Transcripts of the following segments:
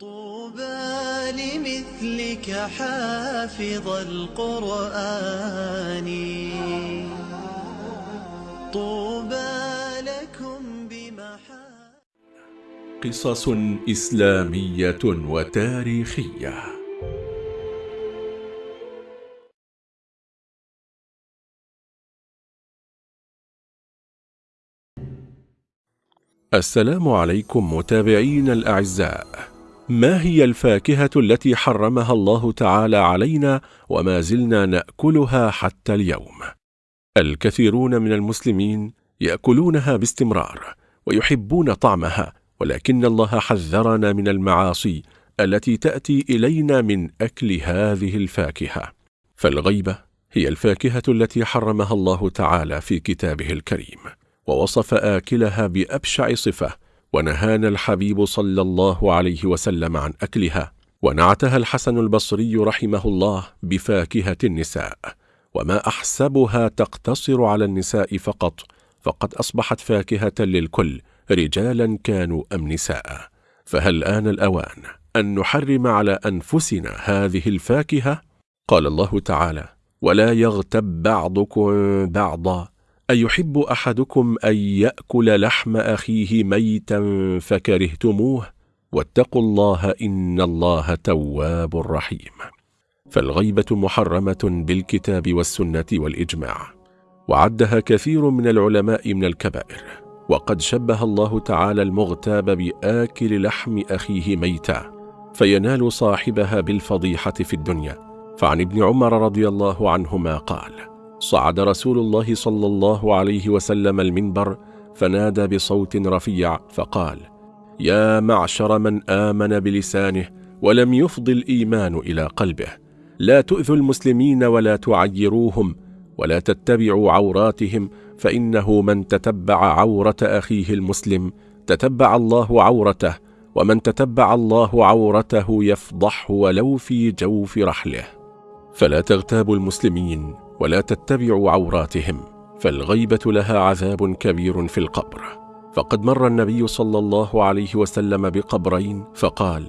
طوبى لمثلك حافظ القرآن. طوبى لكم بمحا قصص إسلامية وتاريخية. السلام عليكم متابعين الأعزاء. ما هي الفاكهة التي حرمها الله تعالى علينا وما زلنا نأكلها حتى اليوم؟ الكثيرون من المسلمين يأكلونها باستمرار ويحبون طعمها ولكن الله حذرنا من المعاصي التي تأتي إلينا من أكل هذه الفاكهة فالغيبة هي الفاكهة التي حرمها الله تعالى في كتابه الكريم ووصف آكلها بأبشع صفة ونهانا الحبيب صلى الله عليه وسلم عن أكلها. ونعتها الحسن البصري رحمه الله بفاكهة النساء. وما أحسبها تقتصر على النساء فقط فقد أصبحت فاكهة للكل رجالا كانوا أم نساء. فهل آن الأوان أن نحرم على أنفسنا هذه الفاكهة؟ قال الله تعالى ولا يغتب بعضكم بعضا أيحب أحدكم أن يأكل لحم أخيه ميتا فكرهتموه؟ واتقوا الله إن الله تواب رحيم. فالغيبة محرمة بالكتاب والسنة والإجماع. وعدها كثير من العلماء من الكبائر. وقد شبه الله تعالى المغتاب بآكل لحم أخيه ميتا. فينال صاحبها بالفضيحة في الدنيا. فعن ابن عمر رضي الله عنهما قال صعد رسول الله صلى الله عليه وسلم المنبر فنادى بصوت رفيع فقال يا معشر من آمن بلسانه ولم يفض الإيمان إلى قلبه. لا تؤذوا المسلمين ولا تعيروهم ولا تتبعوا عوراتهم فإنه من تتبع عورة أخيه المسلم تتبع الله عورته ومن تتبع الله عورته يفضحه ولو في جوف رحله. فلا تغتابوا المسلمين ولا تتبعوا عوراتهم فالغيبة لها عذاب كبير في القبر. فقد مر النبي صلى الله عليه وسلم بقبرين فقال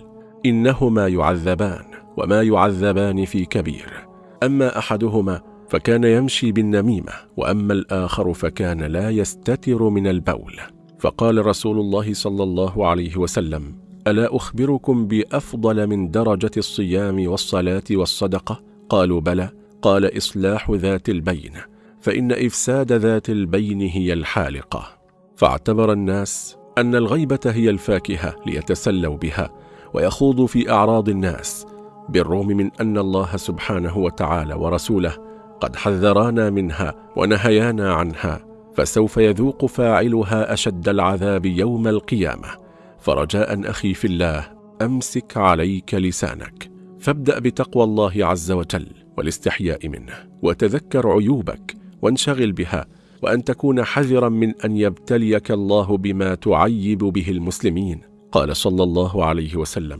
إنهما يعذبان وما يعذبان في كبير. أما أحدهما فكان يمشي بالنميمة وأما الآخر فكان لا يستتر من البول. فقال رسول الله صلى الله عليه وسلم ألا أخبركم بأفضل من درجة الصيام والصلاة والصدقة؟ قالوا بلى. قال إصلاح ذات البين فإن إفساد ذات البين هي الحالقة. فاعتبر الناس أن الغيبة هي الفاكهة ليتسلوا بها ويخوضوا في أعراض الناس بالرغم من أن الله سبحانه وتعالى ورسوله قد حذرانا منها ونهيانا عنها فسوف يذوق فاعلها أشد العذاب يوم القيامة. فرجاء أخي في الله أمسك عليك لسانك فابدأ بتقوى الله عز وجل. والاستحياء منه وتذكر عيوبك وانشغل بها وأن تكون حذرا من أن يبتليك الله بما تعيب به المسلمين. قال صلى الله عليه وسلم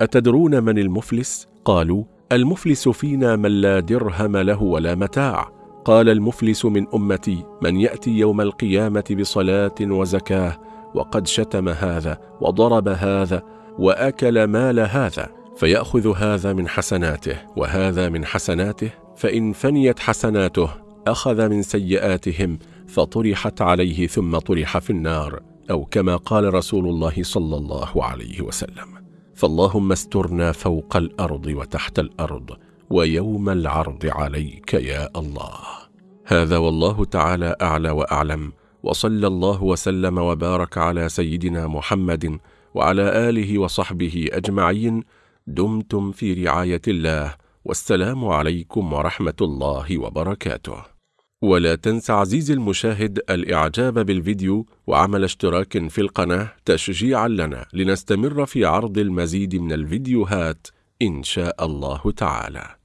أتدرون من المفلس؟ قالوا المفلس فينا من لا درهم له ولا متاع. قال المفلس من أمتي من يأتي يوم القيامة بصلاة وزكاة وقد شتم هذا وضرب هذا وأكل مال هذا. فيأخذ هذا من حسناته وهذا من حسناته فإن فنيت حسناته أخذ من سيئاتهم فطرحت عليه ثم طرح في النار أو كما قال رسول الله صلى الله عليه وسلم فاللهم استرنا فوق الأرض وتحت الأرض ويوم العرض عليك يا الله هذا والله تعالى أعلى وأعلم وصلى الله وسلم وبارك على سيدنا محمد وعلى آله وصحبه أجمعين دمتم في رعاية الله والسلام عليكم ورحمة الله وبركاته. ولا تنس عزيزي المشاهد الإعجاب بالفيديو وعمل اشتراك في القناة تشجيعا لنا لنستمر في عرض المزيد من الفيديوهات إن شاء الله تعالى.